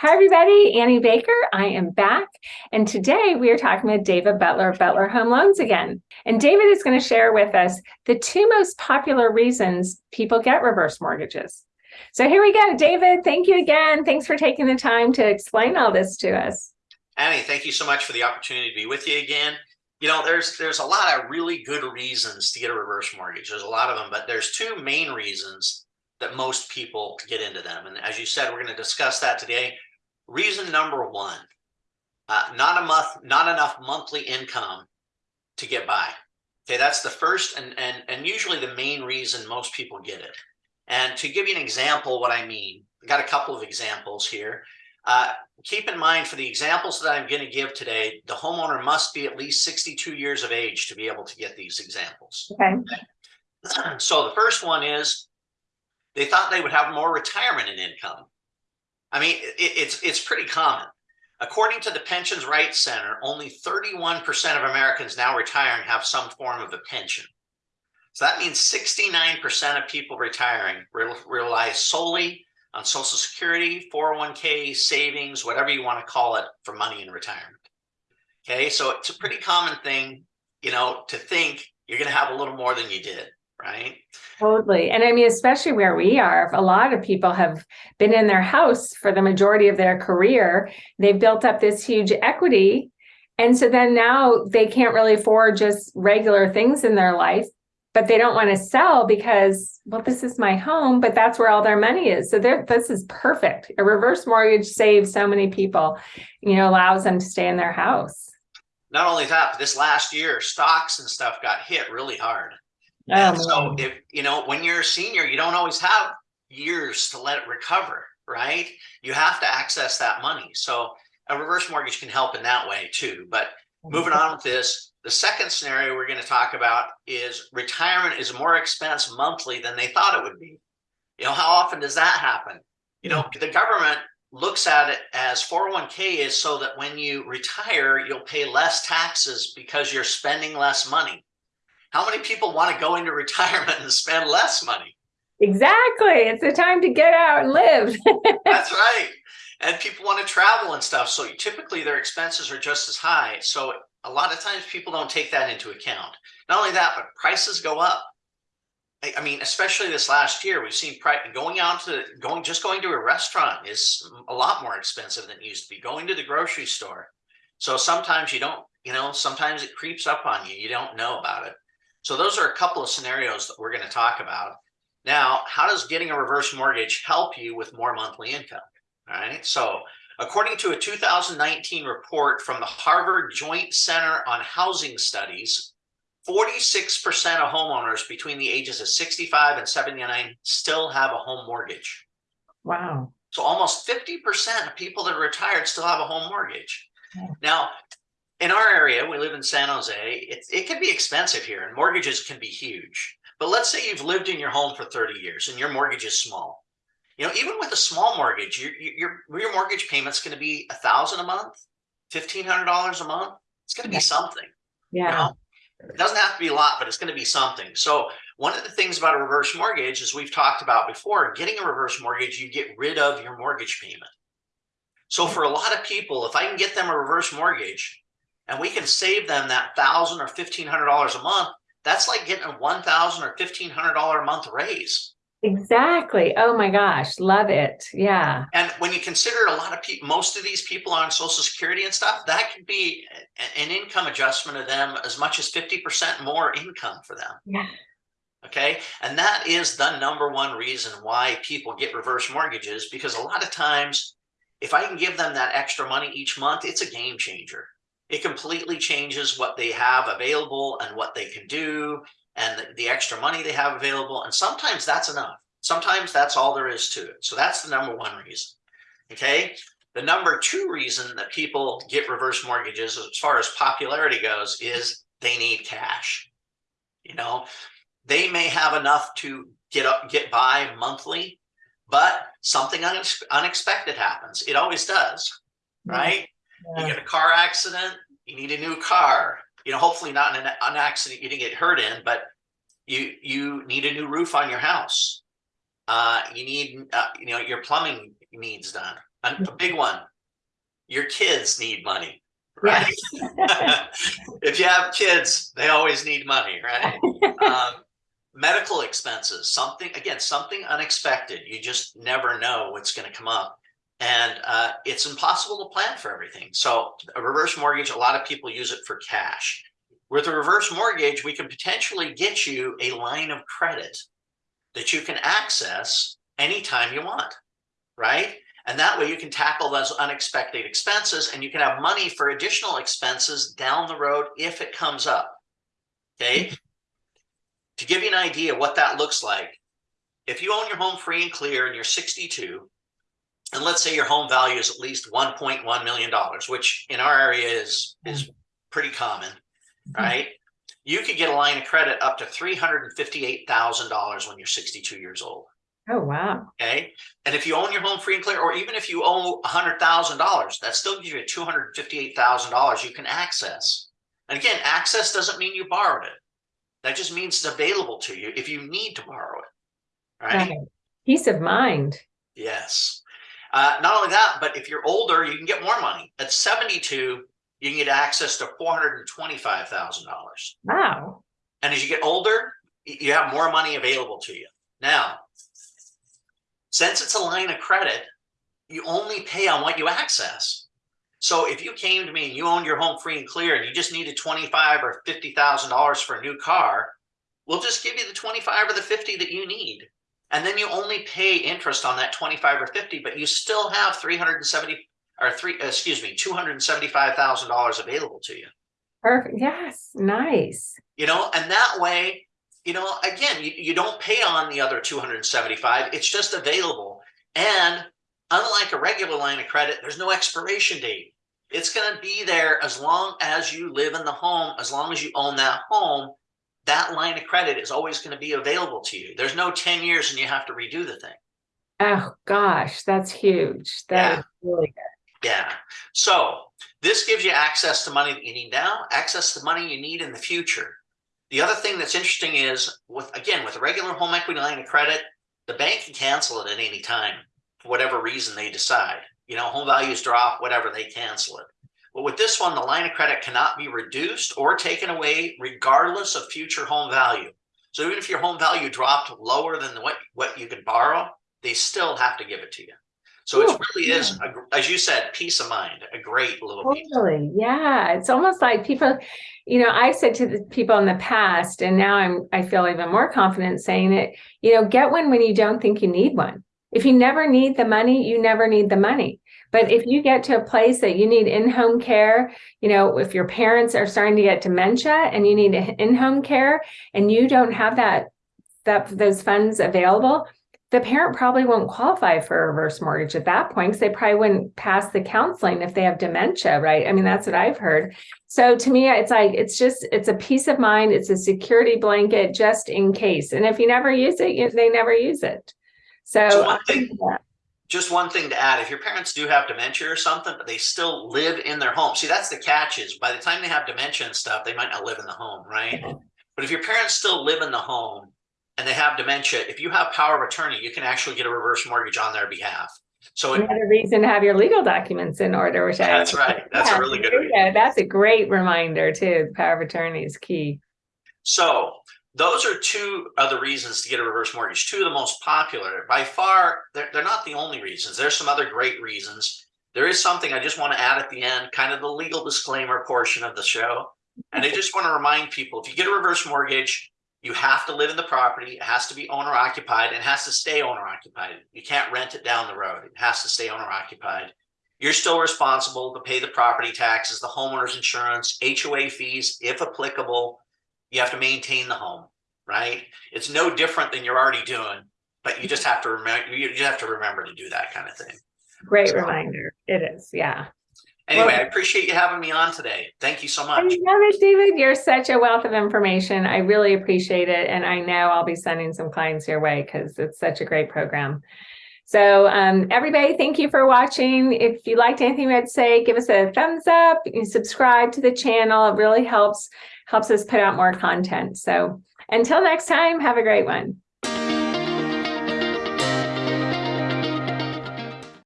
Hi, everybody. Annie Baker. I am back. And today we are talking with David Butler of Butler Home Loans again. And David is going to share with us the two most popular reasons people get reverse mortgages. So here we go. David, thank you again. Thanks for taking the time to explain all this to us. Annie, thank you so much for the opportunity to be with you again. You know, there's there's a lot of really good reasons to get a reverse mortgage. There's a lot of them, but there's two main reasons that most people get into them. And as you said, we're going to discuss that today. Reason number one, uh, not a month, not enough monthly income to get by. Okay, that's the first and, and, and usually the main reason most people get it. And to give you an example, what I mean, I got a couple of examples here. Uh, keep in mind for the examples that I'm going to give today, the homeowner must be at least 62 years of age to be able to get these examples. Okay. So the first one is they thought they would have more retirement in income. I mean, it, it's it's pretty common. According to the Pensions Rights Center, only 31% of Americans now retiring have some form of a pension. So that means 69% of people retiring rely solely on Social Security, 401k, savings, whatever you want to call it, for money in retirement. Okay, so it's a pretty common thing, you know, to think you're going to have a little more than you did right? Totally. And I mean, especially where we are, a lot of people have been in their house for the majority of their career. They've built up this huge equity. And so then now they can't really afford just regular things in their life, but they don't want to sell because, well, this is my home, but that's where all their money is. So this is perfect. A reverse mortgage saves so many people, you know, allows them to stay in their house. Not only that, but this last year, stocks and stuff got hit really hard. Oh, so if, you know, when you're a senior, you don't always have years to let it recover, right? You have to access that money. So a reverse mortgage can help in that way too. But moving on with this, the second scenario we're going to talk about is retirement is more expense monthly than they thought it would be. You know, how often does that happen? You know, the government looks at it as 401k is so that when you retire, you'll pay less taxes because you're spending less money. How many people want to go into retirement and spend less money? Exactly. It's the time to get out and live. That's right. And people want to travel and stuff. So typically their expenses are just as high. So a lot of times people don't take that into account. Not only that, but prices go up. I mean, especially this last year, we've seen price going out to going just going to a restaurant is a lot more expensive than it used to be. Going to the grocery store. So sometimes you don't, you know, sometimes it creeps up on you. You don't know about it. So those are a couple of scenarios that we're going to talk about. Now, how does getting a reverse mortgage help you with more monthly income? All right. So according to a 2019 report from the Harvard Joint Center on Housing Studies, 46% of homeowners between the ages of 65 and 79 still have a home mortgage. Wow. So almost 50% of people that are retired still have a home mortgage. Now, in our area, we live in San Jose, it, it can be expensive here and mortgages can be huge. But let's say you've lived in your home for 30 years and your mortgage is small. You know, even with a small mortgage, your, your, your mortgage payment's going to be a thousand a month, $1,500 a month. It's going to be something. Yeah. You know? It doesn't have to be a lot, but it's going to be something. So one of the things about a reverse mortgage, as we've talked about before, getting a reverse mortgage, you get rid of your mortgage payment. So for a lot of people, if I can get them a reverse mortgage, and we can save them that thousand or fifteen hundred dollars a month, that's like getting a one thousand or fifteen hundred dollar a month raise. Exactly. Oh my gosh, love it. Yeah. And when you consider a lot of people, most of these people are on Social Security and stuff, that could be an income adjustment of them as much as 50% more income for them. Yeah. Okay. And that is the number one reason why people get reverse mortgages, because a lot of times, if I can give them that extra money each month, it's a game changer it completely changes what they have available and what they can do and the, the, extra money they have available. And sometimes that's enough. Sometimes that's all there is to it. So that's the number one reason. Okay. The number two reason that people get reverse mortgages as far as popularity goes is they need cash. You know, they may have enough to get up, get by monthly, but something unexpected happens. It always does, right? Yeah. You get a car accident, you need a new car. You know, hopefully not an, an accident you didn't get hurt in, but you you need a new roof on your house. Uh, you need, uh, you know, your plumbing needs done. A, a big one. Your kids need money, right? if you have kids, they always need money, right? um, medical expenses, something again, something unexpected. You just never know what's going to come up, and uh, it's impossible to plan for everything. So, a reverse mortgage, a lot of people use it for cash. With a reverse mortgage, we can potentially get you a line of credit that you can access anytime you want, right? And that way you can tackle those unexpected expenses and you can have money for additional expenses down the road if it comes up. Okay. To give you an idea what that looks like, if you own your home free and clear and you're 62, and let's say your home value is at least $1.1 million, which in our area is, hmm. is pretty common, hmm. right? You could get a line of credit up to $358,000 when you're 62 years old. Oh, wow. Okay. And if you own your home free and clear, or even if you owe $100,000, that still gives you $258,000 you can access. And again, access doesn't mean you borrowed it. That just means it's available to you if you need to borrow it. Right. Right. Peace of mind. Yes. Uh, not only that, but if you're older, you can get more money. At 72, you can get access to $425,000. Wow. And as you get older, you have more money available to you. Now, since it's a line of credit, you only pay on what you access. So if you came to me and you owned your home free and clear and you just needed 25 or $50,000 for a new car, we'll just give you the 25 or the 50 that you need. And then you only pay interest on that 25 or 50, but you still have 370 or three, excuse me, $275,000 available to you. Perfect. Yes. Nice. you know and that way you know again you, you don't pay on the other 275 it's just available and unlike a regular line of credit there's no expiration date it's going to be there as long as you live in the home as long as you own that home that line of credit is always going to be available to you there's no 10 years and you have to redo the thing Oh, gosh. That's huge. That Yeah. really good. Yeah. So this gives you access to money that you need now, access to money you need in the future. The other thing that's interesting is with again with a regular home equity line of credit, the bank can cancel it at any time for whatever reason they decide. You know, home values drop, whatever, they cancel it. But with this one, the line of credit cannot be reduced or taken away regardless of future home value. So even if your home value dropped lower than what, what you could borrow, they still have to give it to you. So it really is, a as you said, peace of mind, a great little piece. Totally. Yeah. It's almost like people, you know, I've said to the people in the past, and now I'm, I feel even more confident saying it, you know, get one when you don't think you need one. If you never need the money, you never need the money. But if you get to a place that you need in-home care, you know, if your parents are starting to get dementia and you need in-home care and you don't have that, that, those funds available, the parent probably won't qualify for a reverse mortgage at that point because they probably wouldn't pass the counseling if they have dementia, right? I mean, that's what I've heard. So to me, it's like it's just it's a peace of mind. It's a security blanket just in case. And if you never use it, you, they never use it. So, So one thing, yeah. Just one thing to add, if your parents do have dementia or something, but they still live in their home. See, that's the catch is by the time they have dementia and stuff, they might not live in the home, right? Uh-huh. But if your parents still live in the home and they have dementia, if you have power of attorney, you can actually get a reverse mortgage on their behalf. So it, another reason to have your legal documents in order, which I that's right. That's a really good there reason. you go. That's a great reminder too. Power of attorney is key. So those are two of the reasons to get a reverse mortgage. Two of the most popular. By far, they're, they're not the only reasons. There's some other great reasons. There is something I just want to add at the end, kind of the legal disclaimer portion of the show. And I just want to remind people, if you get a reverse mortgage, you have to live in the property. It has to be owner occupied and has to stay owner occupied. You can't rent it down the road. It has to stay owner occupied. You're still responsible to pay the property taxes, the homeowner's insurance, HOA fees, if applicable. You have to maintain the home, right? It's no different than you're already doing, but you just have to remember, you just have to remember to do that kind of thing. Great So- reminder. It is. Yeah. Anyway, Well- I appreciate you having me on today. Thank you so I much. love it, David. You're such a wealth of information. I really appreciate it. And I know I'll be sending some clients your way because it's such a great program. So um, everybody, thank you for watching. If you liked anything I'd say, give us a thumbs up, you subscribe to the channel. It really helps, helps us put out more content. So until next time, have a great one.